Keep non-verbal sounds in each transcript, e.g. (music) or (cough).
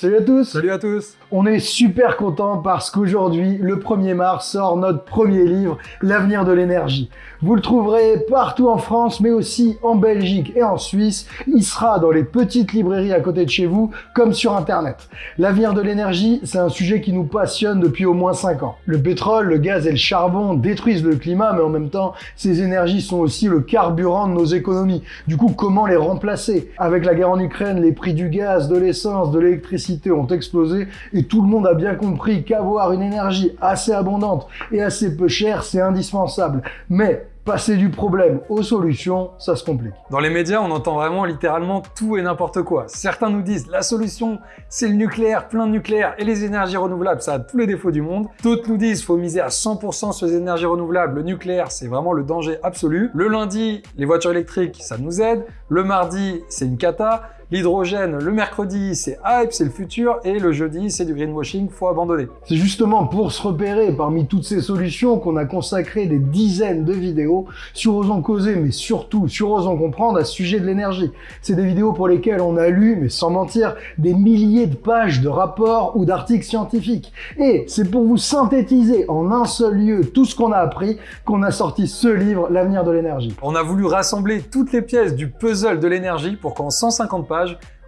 Salut à tous Salut à tous On est super content parce qu'aujourd'hui, le 1er mars, sort notre premier livre, L'avenir de l'énergie. Vous le trouverez partout en France, mais aussi en Belgique et en Suisse. Il sera dans les petites librairies à côté de chez vous, comme sur Internet. L'avenir de l'énergie, c'est un sujet qui nous passionne depuis au moins 5 ans. Le pétrole, le gaz et le charbon détruisent le climat, mais en même temps, ces énergies sont aussi le carburant de nos économies. Du coup, comment les remplacer? Avec la guerre en Ukraine, les prix du gaz, de l'essence, de l'électricité, ont explosé et tout le monde a bien compris qu'avoir une énergie assez abondante et assez peu chère, c'est indispensable. Mais passer du problème aux solutions, ça se complique. Dans les médias, on entend vraiment littéralement tout et n'importe quoi. Certains nous disent la solution, c'est le nucléaire, plein de nucléaire et les énergies renouvelables, ça a tous les défauts du monde. D'autres nous disent faut miser à 100% sur les énergies renouvelables, le nucléaire, c'est vraiment le danger absolu. Le lundi, les voitures électriques, ça nous aide. Le mardi, c'est une cata. L'hydrogène, le mercredi, c'est hype, c'est le futur, et le jeudi, c'est du greenwashing, faut abandonner. C'est justement pour se repérer parmi toutes ces solutions qu'on a consacré des dizaines de vidéos sur Osons Causer, mais surtout sur Osons Comprendre à ce sujet de l'énergie. C'est des vidéos pour lesquelles on a lu, mais sans mentir, des milliers de pages de rapports ou d'articles scientifiques. Et c'est pour vous synthétiser en un seul lieu tout ce qu'on a appris qu'on a sorti ce livre, L'avenir de l'énergie. On a voulu rassembler toutes les pièces du puzzle de l'énergie pour qu'en 150 pages,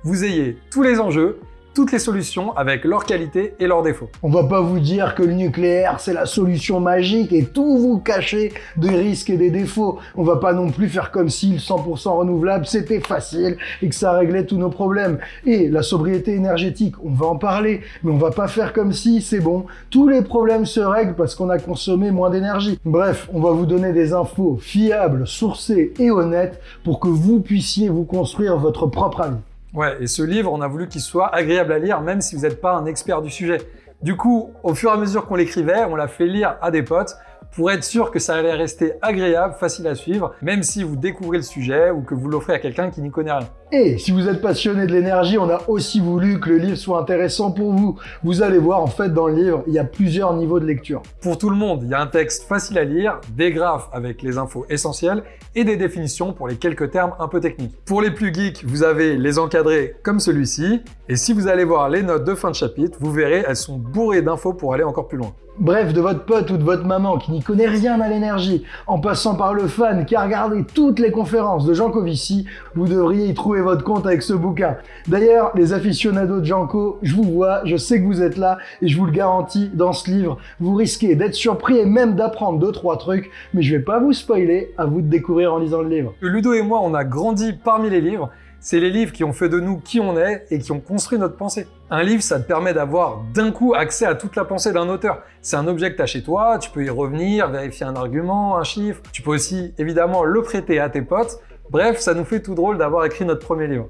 vous ayez tous les enjeux toutes les solutions avec leurs qualités et leurs défauts. On va pas vous dire que le nucléaire c'est la solution magique et tout vous cacher des risques et des défauts. On va pas non plus faire comme si le 100% renouvelable c'était facile et que ça réglait tous nos problèmes. Et la sobriété énergétique, on va en parler, mais on va pas faire comme si c'est bon, tous les problèmes se règlent parce qu'on a consommé moins d'énergie. Bref, on va vous donner des infos fiables, sourcées et honnêtes pour que vous puissiez vous construire votre propre avis. Ouais, et ce livre, on a voulu qu'il soit agréable à lire, même si vous n'êtes pas un expert du sujet. Du coup, au fur et à mesure qu'on l'écrivait, on l'a fait lire à des potes pour être sûr que ça allait rester agréable, facile à suivre, même si vous découvrez le sujet ou que vous l'offrez à quelqu'un qui n'y connaît rien. Et si vous êtes passionné de l'énergie, on a aussi voulu que le livre soit intéressant pour vous. Vous allez voir, en fait, dans le livre, il y a plusieurs niveaux de lecture. Pour tout le monde, il y a un texte facile à lire, des graphes avec les infos essentielles et des définitions pour les quelques termes un peu techniques. Pour les plus geeks, vous avez les encadrés comme celui-ci. Et si vous allez voir les notes de fin de chapitre, vous verrez, elles sont bourrées d'infos pour aller encore plus loin. Bref, de votre pote ou de votre maman qui n'y connaît rien à l'énergie, en passant par le fan qui a regardé toutes les conférences de Jean Covici, vous devriez y trouver votre compte avec ce bouquin. D'ailleurs, les aficionados de Janko, je vous vois, je sais que vous êtes là, et je vous le garantis, dans ce livre, vous risquez d'être surpris et même d'apprendre deux trois trucs, mais je vais pas vous spoiler, à vous de découvrir en lisant le livre. Ludo et moi, on a grandi parmi les livres, c'est les livres qui ont fait de nous qui on est et qui ont construit notre pensée. Un livre, ça te permet d'avoir d'un coup accès à toute la pensée d'un auteur. C'est un objet que tu as chez toi, tu peux y revenir, vérifier un argument, un chiffre. Tu peux aussi évidemment le prêter à tes potes. Bref, ça nous fait tout drôle d'avoir écrit notre premier livre.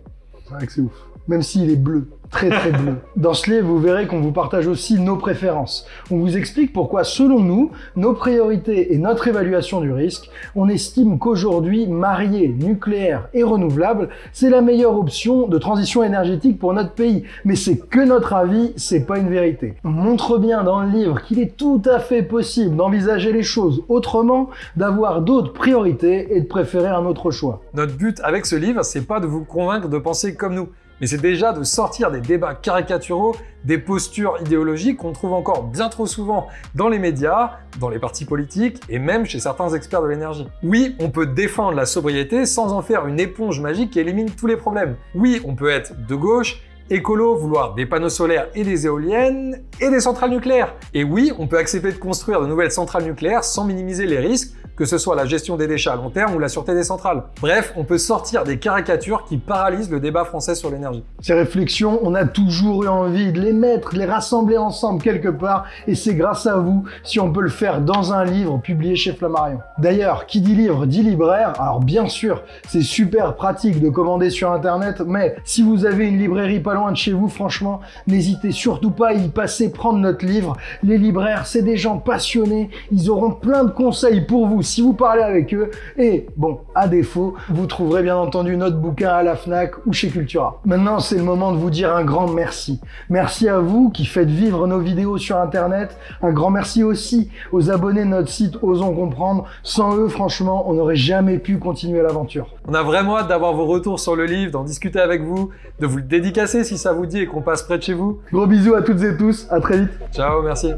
C'est vrai que c'est ouf. Même s'il est bleu très très bleu. (laughs) Dans ce livre, vous verrez qu'on vous partage aussi nos préférences. On vous explique pourquoi, selon nous, nos priorités et notre évaluation du risque, on estime qu'aujourd'hui, marier nucléaire et renouvelable, c'est la meilleure option de transition énergétique pour notre pays. Mais c'est que notre avis, c'est pas une vérité. On montre bien dans le livre qu'il est tout à fait possible d'envisager les choses autrement, d'avoir d'autres priorités et de préférer un autre choix. Notre but avec ce livre, c'est pas de vous convaincre de penser nous mais c'est déjà de sortir des débats caricaturaux, des postures idéologiques qu'on trouve encore bien trop souvent dans les médias, dans les partis politiques et même chez certains experts de l'énergie. Oui, on peut défendre la sobriété sans en faire une éponge magique qui élimine tous les problèmes. Oui, on peut être de gauche, écolo, vouloir des panneaux solaires et des éoliennes et des centrales nucléaires. Et oui, on peut accepter de construire de nouvelles centrales nucléaires sans minimiser les risques que ce soit la gestion des déchets à long terme ou la sûreté des centrales. Bref, on peut sortir des caricatures qui paralysent le débat français sur l'énergie. Ces réflexions, on a toujours eu envie de les mettre, de les rassembler ensemble quelque part, et c'est grâce à vous si on peut le faire dans un livre publié chez Flammarion. D'ailleurs, qui dit livre dit libraire, alors bien sûr, c'est super pratique de commander sur internet, mais si vous avez une librairie pas loin de chez vous, franchement, n'hésitez surtout pas à y passer prendre notre livre. Les libraires, c'est des gens passionnés, ils auront plein de conseils pour vous si vous parlez avec eux. Et bon, à défaut, vous trouverez bien entendu notre bouquin à la FNAC ou chez Cultura. Maintenant, c'est le moment de vous dire un grand merci. Merci à vous qui faites vivre nos vidéos sur Internet. Un grand merci aussi aux abonnés de notre site Osons Comprendre. Sans eux, franchement, on n'aurait jamais pu continuer l'aventure. On a vraiment hâte d'avoir vos retours sur le livre, d'en discuter avec vous, de vous le dédicacer si ça vous dit et qu'on passe près de chez vous. Gros bisous à toutes et tous, à très vite. Ciao, merci.